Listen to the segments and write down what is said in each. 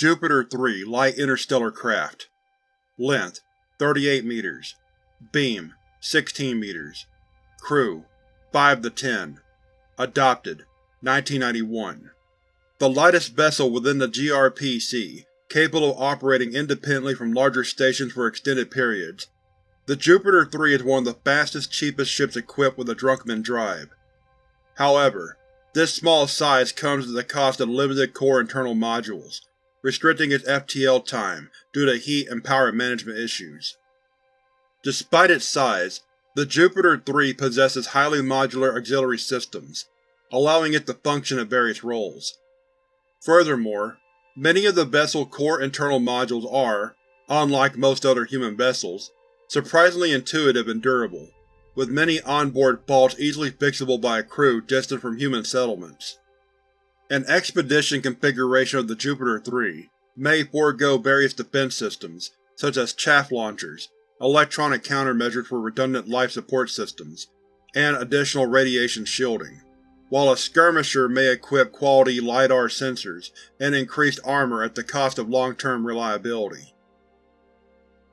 Jupiter 3 Light Interstellar Craft. Length 38 meters. Beam 16 meters. Crew 5 to 10 Adopted 1991 The lightest vessel within the GRPC, capable of operating independently from larger stations for extended periods. The Jupiter 3 is one of the fastest, cheapest ships equipped with a Drunkman drive. However, this small size comes at the cost of limited core internal modules, restricting its FTL time due to heat and power management issues. Despite its size, the Jupiter 3 possesses highly modular auxiliary systems, allowing it to function in various roles. Furthermore, many of the vessel's core internal modules are, unlike most other human vessels, surprisingly intuitive and durable, with many onboard faults easily fixable by a crew distant from human settlements. An expedition configuration of the Jupiter 3 may forego various defense systems, such as chaff launchers, electronic countermeasures for redundant life support systems, and additional radiation shielding, while a skirmisher may equip quality LiDAR sensors and increased armor at the cost of long-term reliability.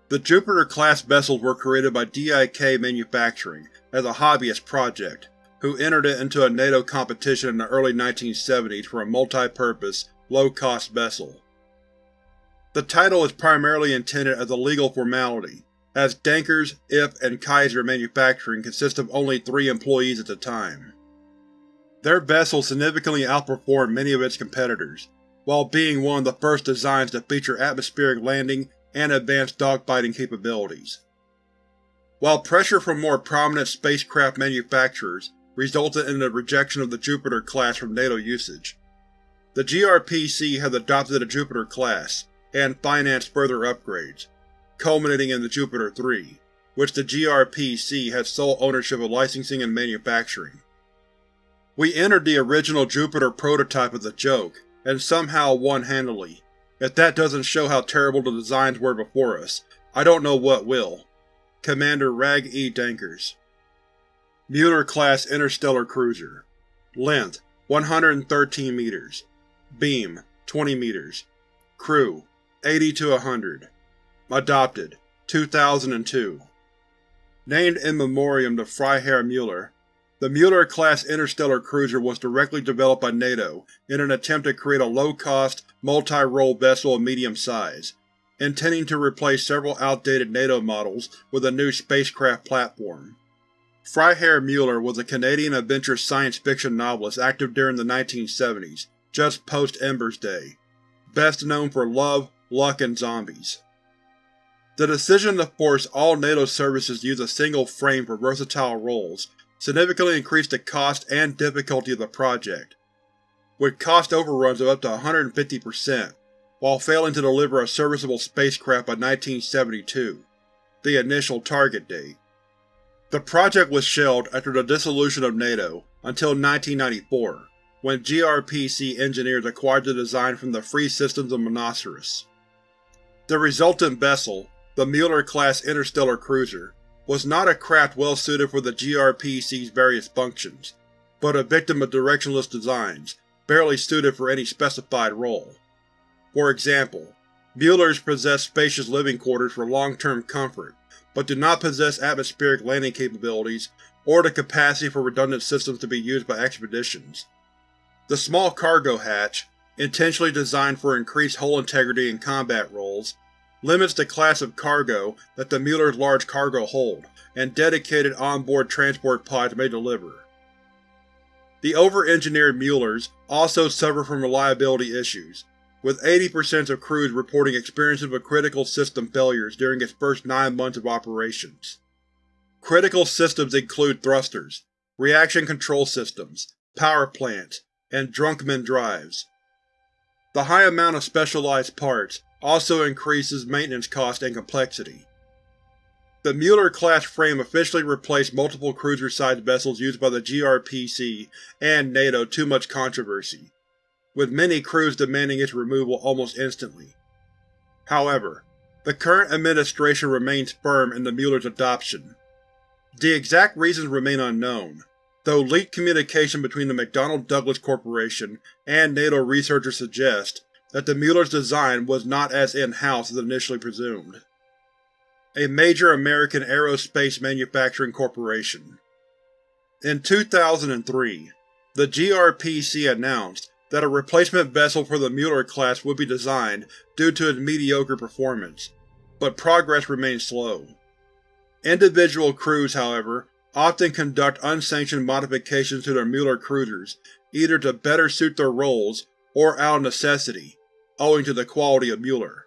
The Jupiter-class vessels were created by DIK Manufacturing as a hobbyist project, who entered it into a NATO competition in the early 1970s for a multi-purpose, low-cost vessel. The title is primarily intended as a legal formality, as Dankers, IF, and Kaiser Manufacturing consist of only three employees at the time. Their vessel significantly outperformed many of its competitors, while being one of the first designs to feature atmospheric landing and advanced dogfighting capabilities. While pressure from more prominent spacecraft manufacturers resulted in the rejection of the Jupiter class from NATO usage. The GRPC has adopted the Jupiter class, and financed further upgrades, culminating in the Jupiter 3, which the GRPC has sole ownership of licensing and manufacturing. We entered the original Jupiter prototype as a joke, and somehow won handily. If that doesn't show how terrible the designs were before us, I don't know what will. Commander Rag E. Dankers Mueller-class interstellar cruiser. Length 113 meters. Beam 20 meters. Crew 80 to 100 Adopted 2002 Named in memoriam to Freiherr Mueller, the Mueller-class interstellar cruiser was directly developed by NATO in an attempt to create a low-cost, multi-role vessel of medium size, intending to replace several outdated NATO models with a new spacecraft platform. Freiherr Mueller was a Canadian adventure science fiction novelist active during the 1970s, just post-Embers Day, best known for Love, Luck, and Zombies. The decision to force all NATO services to use a single frame for versatile roles significantly increased the cost and difficulty of the project, with cost overruns of up to 150%, while failing to deliver a serviceable spacecraft by 1972, the initial target date. The project was shelved after the dissolution of NATO until 1994, when GRPC engineers acquired the design from the Free Systems of Monoceros. The resultant vessel, the Mueller-class interstellar cruiser, was not a craft well suited for the GRPC's various functions, but a victim of directionless designs, barely suited for any specified role. For example, Muellers possessed spacious living quarters for long-term comfort, but do not possess atmospheric landing capabilities or the capacity for redundant systems to be used by expeditions. The small cargo hatch, intentionally designed for increased hull integrity in combat roles, limits the class of cargo that the Mueller's large cargo hold, and dedicated onboard transport pods may deliver. The over-engineered Muellers also suffer from reliability issues, with 80% of crews reporting experiences with critical system failures during its first nine months of operations. Critical systems include thrusters, reaction control systems, power plants, and Drunkman drives. The high amount of specialized parts also increases maintenance cost and complexity. The Mueller-class frame officially replaced multiple cruiser-sized vessels used by the GRPC and NATO too much controversy, with many crews demanding its removal almost instantly. However, the current administration remains firm in the Mueller's adoption. The exact reasons remain unknown, though leaked communication between the McDonnell Douglas Corporation and NATO researchers suggest that the Mueller's design was not as in-house as initially presumed. A major American aerospace manufacturing corporation. In 2003, the GRPC announced that a replacement vessel for the Mueller class would be designed due to its mediocre performance, but progress remained slow. Individual crews, however, often conduct unsanctioned modifications to their Mueller cruisers, either to better suit their roles or out of necessity, owing to the quality of Mueller.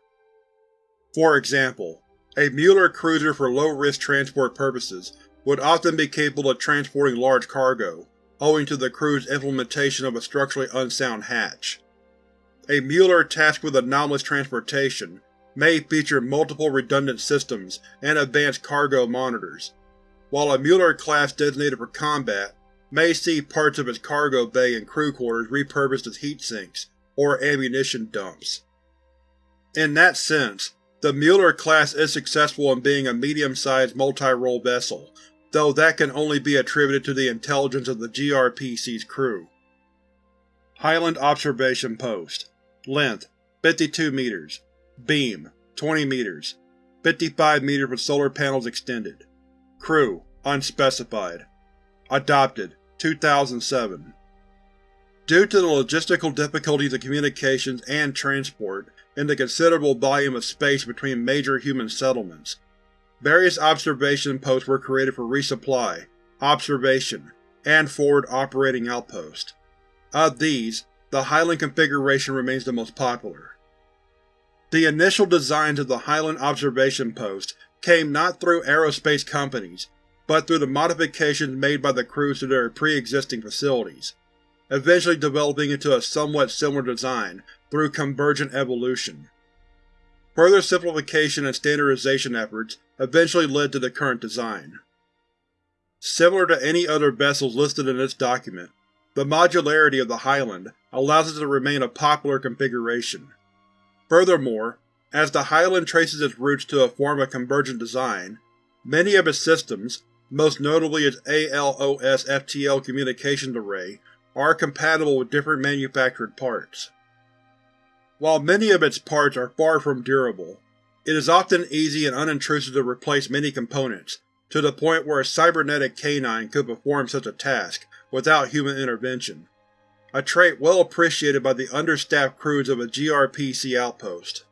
For example, a Mueller cruiser for low-risk transport purposes would often be capable of transporting large cargo, owing to the crew's implementation of a structurally unsound hatch. A Mueller tasked with anomalous transportation may feature multiple redundant systems and advanced cargo monitors, while a Mueller class designated for combat may see parts of its cargo bay and crew quarters repurposed as heat sinks or ammunition dumps. In that sense, the Mueller class is successful in being a medium-sized multi-role vessel, though that can only be attributed to the intelligence of the GRPC's crew. Highland Observation Post. Length 52 meters. Beam 20 meters. 55 meters with solar panels extended. Crew Unspecified. Adopted 2007 Due to the logistical difficulties of communications and transport, and the considerable volume of space between major human settlements, various observation posts were created for resupply, observation, and forward operating outpost. Of these, the Highland configuration remains the most popular. The initial designs of the Highland Observation Post came not through aerospace companies, but through the modifications made by the crews to their pre-existing facilities, eventually developing into a somewhat similar design through convergent evolution. Further simplification and standardization efforts eventually led to the current design. Similar to any other vessels listed in this document, the modularity of the Highland allows it to remain a popular configuration. Furthermore, as the Highland traces its roots to a form of convergent design, many of its systems, most notably its ALOS-FTL communications array, are compatible with different manufactured parts. While many of its parts are far from durable, it is often easy and unintrusive to replace many components, to the point where a cybernetic canine could perform such a task without human intervention, a trait well appreciated by the understaffed crews of a GRPC outpost.